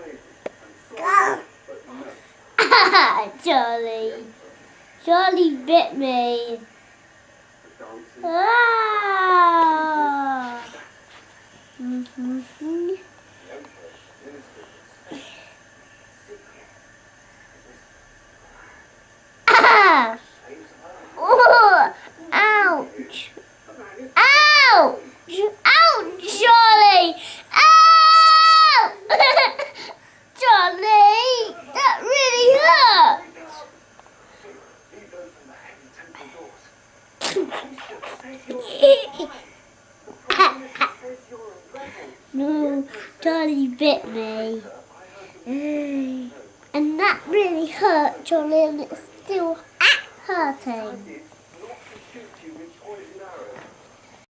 Charlie. Charlie bit me. Ah. Mm-hmm. no, Charlie bit me. And that really hurt, Charlie, and it's still hurting.